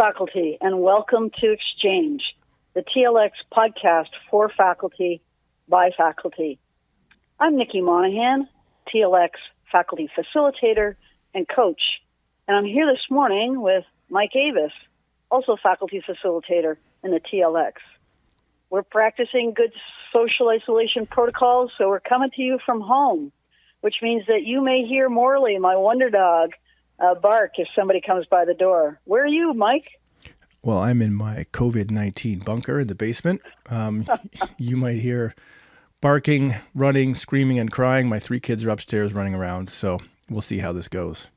faculty, and welcome to Exchange, the TLX podcast for faculty by faculty. I'm Nikki Monahan, TLX faculty facilitator and coach, and I'm here this morning with Mike Avis, also faculty facilitator in the TLX. We're practicing good social isolation protocols, so we're coming to you from home, which means that you may hear Morley, my wonder dog, uh, bark if somebody comes by the door. Where are you, Mike? Well, I'm in my COVID 19 bunker in the basement. Um, you might hear barking, running, screaming, and crying. My three kids are upstairs running around, so we'll see how this goes.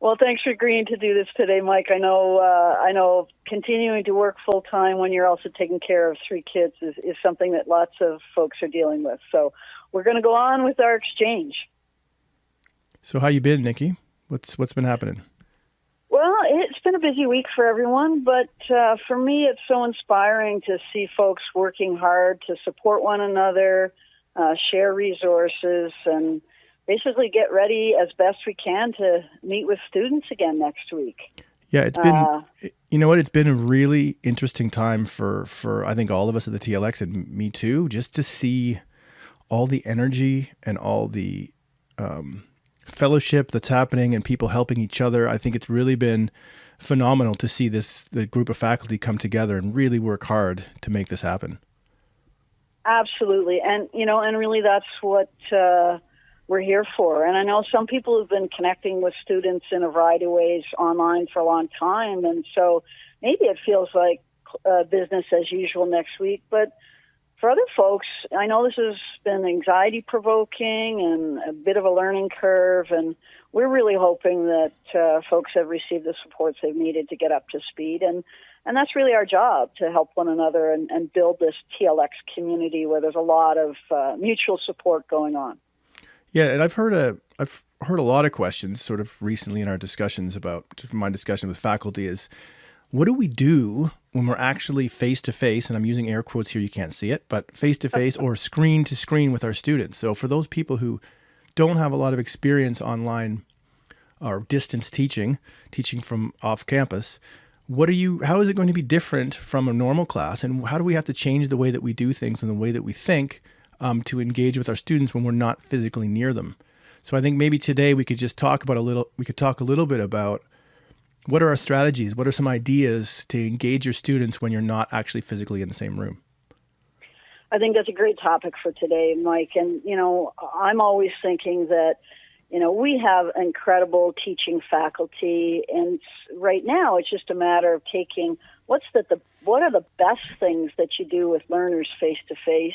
Well, thanks for agreeing to do this today, Mike. I know, uh, I know, continuing to work full time when you're also taking care of three kids is, is something that lots of folks are dealing with. So, we're going to go on with our exchange. So, how you been, Nikki? What's what's been happening? Well, it's been a busy week for everyone, but uh, for me, it's so inspiring to see folks working hard to support one another, uh, share resources, and basically get ready as best we can to meet with students again next week. Yeah, it's been uh, you know what it's been a really interesting time for for I think all of us at the TLX and me too, just to see all the energy and all the um, fellowship that's happening and people helping each other. I think it's really been phenomenal to see this the group of faculty come together and really work hard to make this happen. Absolutely, and you know, and really, that's what uh, we're here for. And I know some people have been connecting with students in a variety of ways online for a long time, and so maybe it feels like uh, business as usual next week, but for other folks, I know this has been anxiety provoking and a bit of a learning curve, and we're really hoping that uh, folks have received the supports they've needed to get up to speed. And, and that's really our job to help one another and, and build this TLX community where there's a lot of uh, mutual support going on. Yeah, and I've heard a I've heard a lot of questions sort of recently in our discussions about my discussion with faculty is what do we do when we're actually face to face, and I'm using air quotes here, you can't see it, but face to face or screen to screen with our students. So for those people who don't have a lot of experience online or distance teaching, teaching from off campus, what are you how is it going to be different from a normal class and how do we have to change the way that we do things and the way that we think um, to engage with our students when we're not physically near them so i think maybe today we could just talk about a little we could talk a little bit about what are our strategies? What are some ideas to engage your students when you're not actually physically in the same room? I think that's a great topic for today, Mike. And, you know, I'm always thinking that, you know, we have incredible teaching faculty. And right now, it's just a matter of taking what's the, the what are the best things that you do with learners face to face,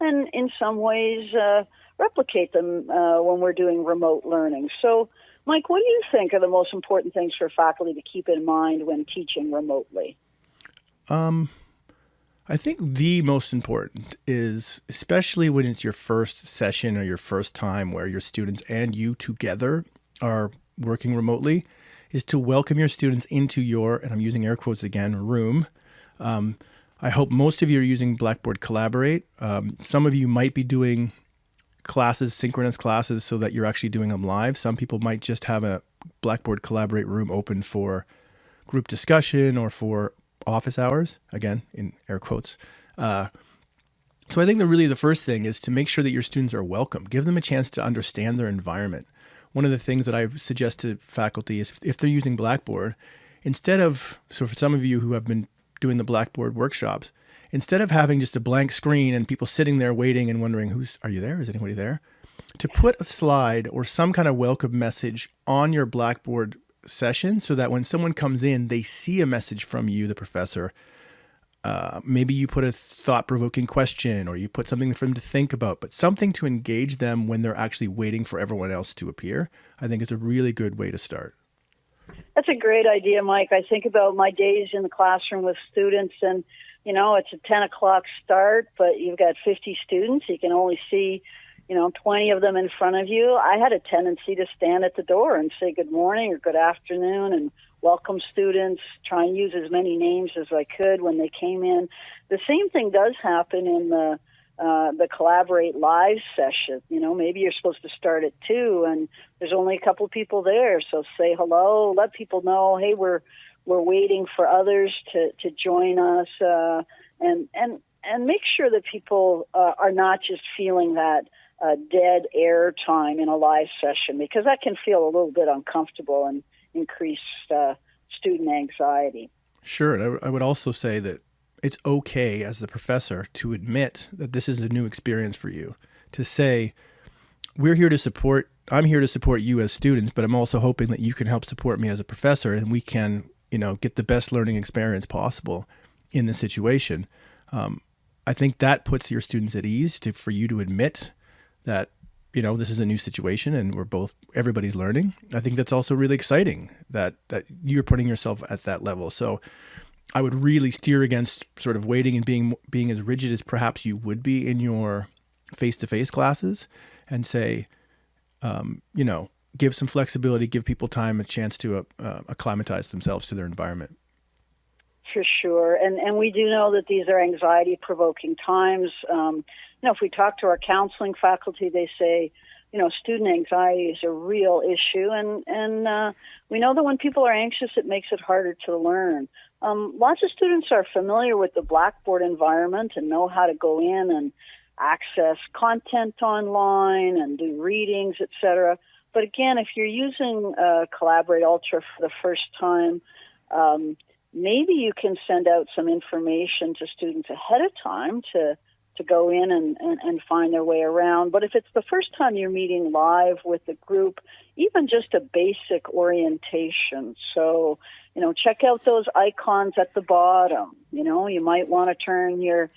and in some ways, uh, replicate them uh, when we're doing remote learning. So, Mike, what do you think are the most important things for faculty to keep in mind when teaching remotely? Um, I think the most important is, especially when it's your first session or your first time where your students and you together are working remotely, is to welcome your students into your, and I'm using air quotes again, room. Um, I hope most of you are using Blackboard Collaborate. Um, some of you might be doing classes, synchronous classes, so that you're actually doing them live. Some people might just have a Blackboard Collaborate room open for group discussion or for office hours, again, in air quotes. Uh, so I think that really the first thing is to make sure that your students are welcome. Give them a chance to understand their environment. One of the things that I suggest to faculty is if they're using Blackboard, instead of, so for some of you who have been doing the Blackboard workshops, instead of having just a blank screen and people sitting there waiting and wondering who's are you there? Is anybody there? to put a slide or some kind of welcome message on your blackboard session so that when someone comes in they see a message from you the professor. Uh, maybe you put a thought-provoking question or you put something for them to think about but something to engage them when they're actually waiting for everyone else to appear i think it's a really good way to start. That's a great idea mike. I think about my days in the classroom with students and you know, it's a 10 o'clock start, but you've got 50 students. You can only see, you know, 20 of them in front of you. I had a tendency to stand at the door and say good morning or good afternoon and welcome students, try and use as many names as I could when they came in. The same thing does happen in the uh, the collaborate live session. You know, maybe you're supposed to start at two, and there's only a couple people there. So say hello, let people know, hey, we're we're waiting for others to, to join us, uh, and and and make sure that people uh, are not just feeling that uh, dead air time in a live session because that can feel a little bit uncomfortable and increase uh, student anxiety. Sure, and I, I would also say that it's okay as the professor to admit that this is a new experience for you. To say, we're here to support I'm here to support you as students, but I'm also hoping that you can help support me as a professor and we can, you know, get the best learning experience possible in the situation. Um, I think that puts your students at ease to for you to admit that you know this is a new situation and we're both everybody's learning. I think that's also really exciting that that you're putting yourself at that level. So I would really steer against sort of waiting and being being as rigid as perhaps you would be in your face-to-face classes and say um, you know, give some flexibility, give people time, a chance to uh, uh, acclimatize themselves to their environment. For sure, and and we do know that these are anxiety-provoking times. Um, you know, if we talk to our counseling faculty, they say, you know, student anxiety is a real issue, and and uh, we know that when people are anxious, it makes it harder to learn. Um, lots of students are familiar with the Blackboard environment and know how to go in and access content online and do readings, etc. But again, if you're using uh, Collaborate Ultra for the first time, um, maybe you can send out some information to students ahead of time to to go in and, and, and find their way around. But if it's the first time you're meeting live with the group, even just a basic orientation. So, you know, check out those icons at the bottom. You know, you might want to turn your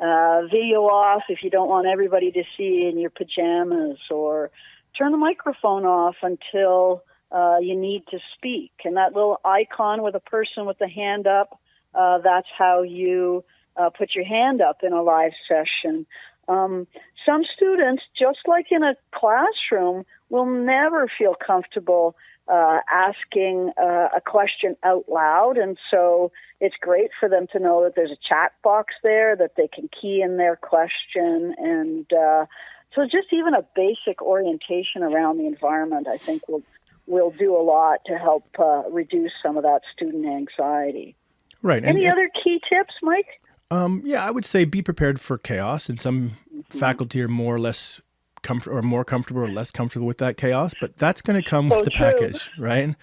uh, video off if you don't want everybody to see in your pajamas, or turn the microphone off until uh, you need to speak. And that little icon with a person with the hand up, uh, that's how you uh, put your hand up in a live session. Um, some students, just like in a classroom, will never feel comfortable uh, asking uh, a question out loud. And so it's great for them to know that there's a chat box there that they can key in their question. And uh, so just even a basic orientation around the environment, I think, will, will do a lot to help uh, reduce some of that student anxiety. Right. Any and, other key tips, Mike? Um, yeah, I would say be prepared for chaos. And some mm-hmm. faculty are more or less comfort or more comfortable or less comfortable with that chaos, but that's going to come so with the true. package, right?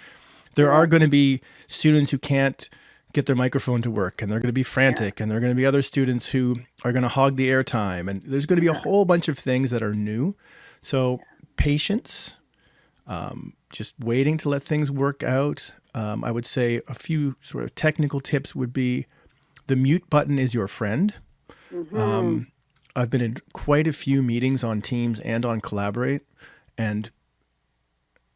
There are going to be students who can't get their microphone to work and they're going to be frantic yeah. and there are going to be other students who are going to hog the airtime and there's going to be a whole bunch of things that are new. So patience, um, just waiting to let things work out. Um, I would say a few sort of technical tips would be the mute button is your friend. Mm-hmm. Um, I've been in quite a few meetings on Teams and on Collaborate, and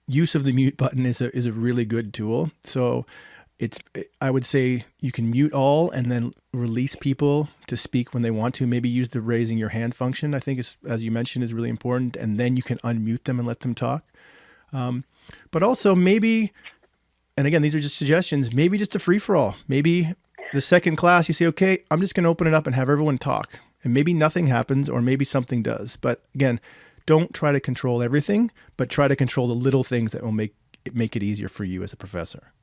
use of the mute button is a is a really good tool. So it's I would say you can mute all and then release people to speak when they want to. Maybe use the raising your hand function. I think is as you mentioned is really important, and then you can unmute them and let them talk. Um, but also maybe, and again, these are just suggestions. Maybe just a free for all. Maybe the second class you say, okay, I'm just going to open it up and have everyone talk. And maybe nothing happens or maybe something does. But again, don't try to control everything, but try to control the little things that will make it, make it easier for you as a professor.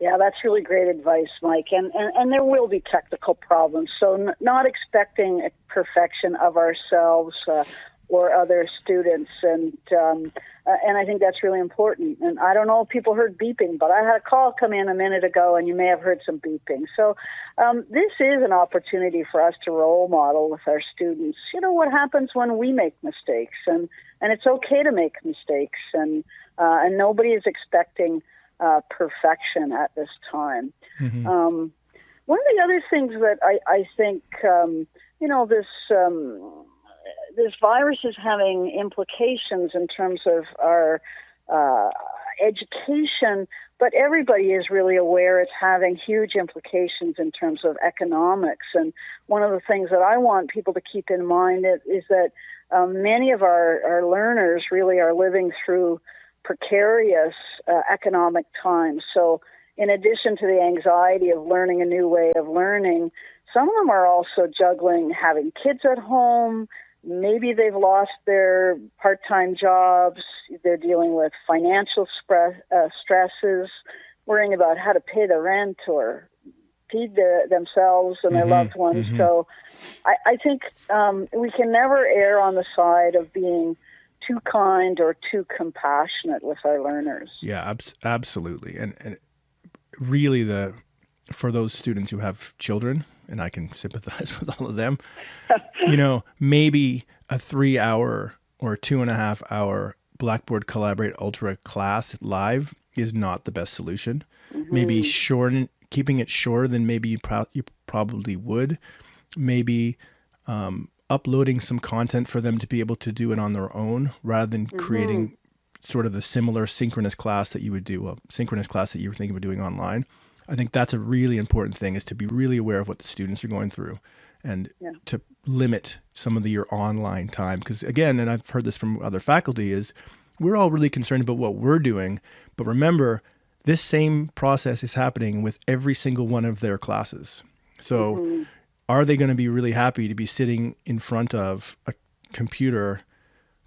Yeah, that's really great advice, Mike. And, and, and there will be technical problems. So, n- not expecting perfection of ourselves uh, or other students. And um, uh, and I think that's really important. And I don't know if people heard beeping, but I had a call come in a minute ago, and you may have heard some beeping. So um, this is an opportunity for us to role model with our students. You know what happens when we make mistakes, and and it's okay to make mistakes, and uh, and nobody is expecting uh, perfection at this time. Mm-hmm. Um, one of the other things that I, I think, um, you know, this um, this virus is having implications in terms of our uh, education, but everybody is really aware it's having huge implications in terms of economics. And one of the things that I want people to keep in mind is, is that um, many of our, our learners really are living through precarious uh, economic times. So, in addition to the anxiety of learning a new way of learning, some of them are also juggling having kids at home, maybe they've lost their part-time jobs they're dealing with financial spre- uh, stresses worrying about how to pay the rent or feed their, themselves and their Mhm, loved ones. mhm. So I, I think um, we can never err on the side of being too kind or too compassionate with our learners. Yeah, abs- absolutely. And and really the for those students who have children, and I can sympathize with all of them, you know, maybe a three hour or two and a half hour Blackboard Collaborate Ultra class live is not the best solution. Maybe shorten keeping it shorter than maybe you, pro- you probably would. Maybe um, uploading some content for them to be able to do it on their own rather than mm-hmm. creating sort of the similar synchronous class that you would do, a synchronous class that you were thinking of doing online. I think that's a really important thing is to be really aware of what the students are going through and Yeah. to limit some of the, your online time. Because again, and I've heard this from other faculty, is we're all really concerned about what we're doing. But remember, this same process is happening with every single one of their classes. So mm-hmm. Are they going to be really happy to be sitting in front of a computer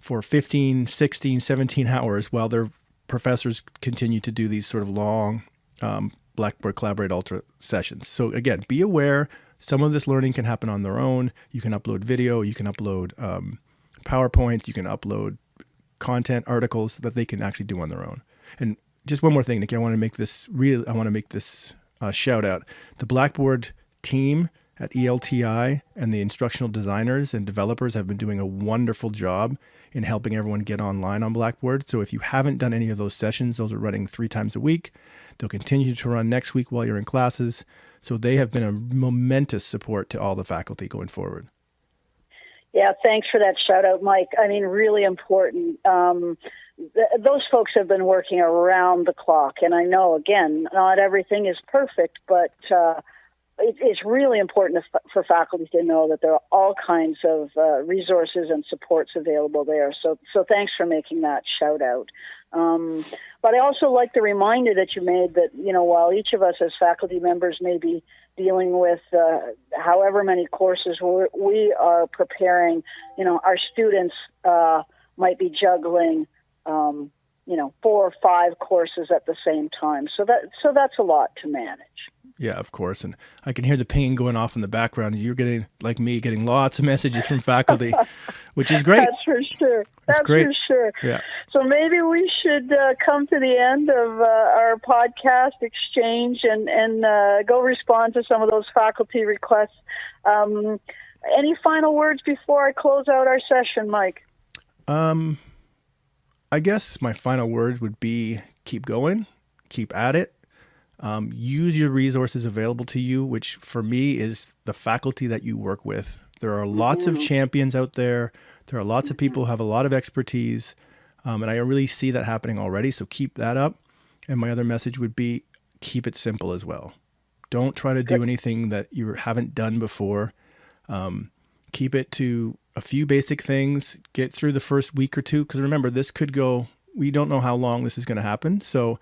for 15, 16, 17 hours while their professors continue to do these sort of long um, Blackboard Collaborate Ultra sessions. So again, be aware some of this learning can happen on their own. You can upload video, you can upload um, PowerPoints, you can upload content articles that they can actually do on their own. And just one more thing, Nikki, I want to make this real. I want to make this uh, shout out. The Blackboard team at ELTI and the instructional designers and developers have been doing a wonderful job in helping everyone get online on Blackboard. So if you haven't done any of those sessions, those are running three times a week. They'll continue to run next week while you're in classes. So they have been a momentous support to all the faculty going forward. Yeah, thanks for that shout out, Mike. I mean, really important. Um, th- those folks have been working around the clock, and I know, again, not everything is perfect, but uh, it, it's really important for faculty to know that there are all kinds of uh, resources and supports available there. So, so thanks for making that shout out. Um, but I also like the reminder that you made that you know while each of us as faculty members may be dealing with uh, however many courses we're, we are preparing, you know, our students uh, might be juggling, um, you know, four or five courses at the same time. So that so that's a lot to manage. Yeah, of course. And I can hear the ping going off in the background. You're getting, like me, getting lots of messages from faculty, which is great. That's for sure. That's great. for sure. Yeah. So maybe we should uh, come to the end of uh, our podcast exchange and and uh, go respond to some of those faculty requests. Um, any final words before I close out our session, Mike? Um, I guess my final word would be keep going, keep at it. Um, use your resources available to you, which for me is the faculty that you work with. There are lots of champions out there. There are lots of people who have a lot of expertise. Um, and I really see that happening already. So keep that up. And my other message would be keep it simple as well. Don't try to do anything that you haven't done before. Um, keep it to a few basic things. Get through the first week or two. Because remember, this could go, we don't know how long this is going to happen. So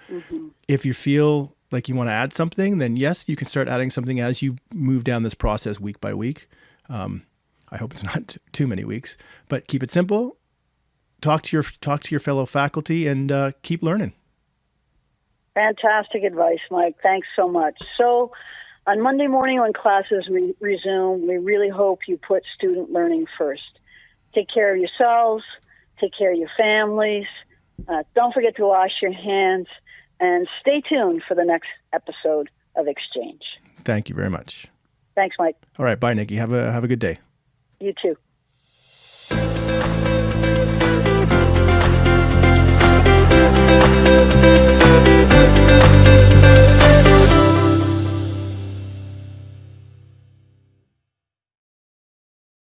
if you feel like you want to add something, then yes, you can start adding something as you move down this process week by week. Um, I hope it's not too many weeks, but keep it simple. Talk to your talk to your fellow faculty and uh, keep learning. Fantastic advice, Mike. Thanks so much. So, on Monday morning when classes re- resume, we really hope you put student learning first. Take care of yourselves, take care of your families. Uh, don't forget to wash your hands, and stay tuned for the next episode of Exchange. Thank you very much. Thanks, Mike. All right, bye, Nikki. Have a have a good day. You too.